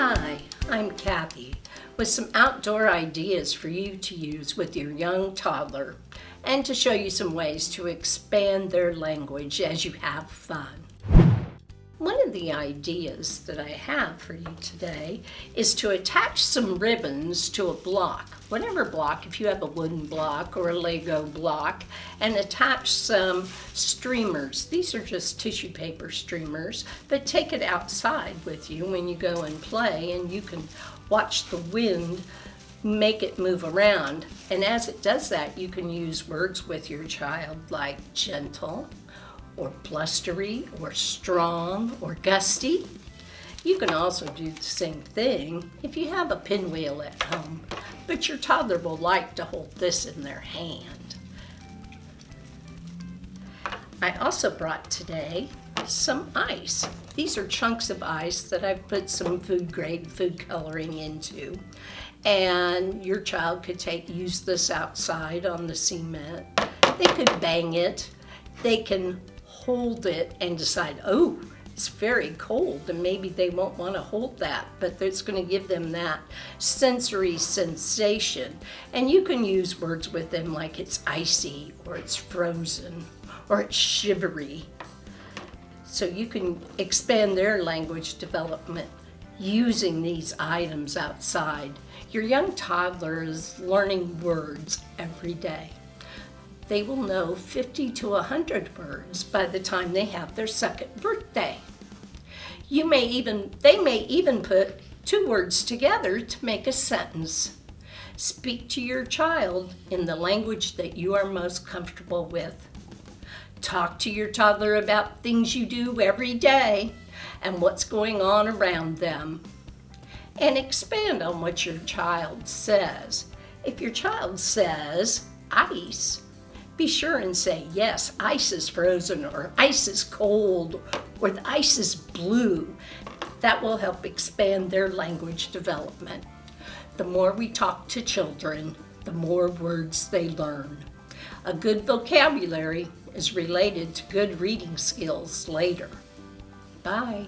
Hi, I'm Kathy with some outdoor ideas for you to use with your young toddler and to show you some ways to expand their language as you have fun. One of the ideas that I have for you today is to attach some ribbons to a block, whatever block, if you have a wooden block or a Lego block, and attach some streamers. These are just tissue paper streamers, but take it outside with you when you go and play and you can watch the wind make it move around. And as it does that, you can use words with your child like gentle, or blustery or strong or gusty. You can also do the same thing if you have a pinwheel at home, but your toddler will like to hold this in their hand. I also brought today some ice. These are chunks of ice that I've put some food grade food coloring into. And your child could take use this outside on the cement. They could bang it. They can hold it and decide, oh, it's very cold and maybe they won't want to hold that, but it's going to give them that sensory sensation. And you can use words with them like it's icy or it's frozen or it's shivery. So you can expand their language development using these items outside. Your young toddler is learning words every day they will know 50 to 100 words by the time they have their second birthday. You may even, they may even put two words together to make a sentence. Speak to your child in the language that you are most comfortable with. Talk to your toddler about things you do every day and what's going on around them. And expand on what your child says. If your child says ice, be sure and say, yes, ice is frozen or ice is cold or the ice is blue. That will help expand their language development. The more we talk to children, the more words they learn. A good vocabulary is related to good reading skills later. Bye.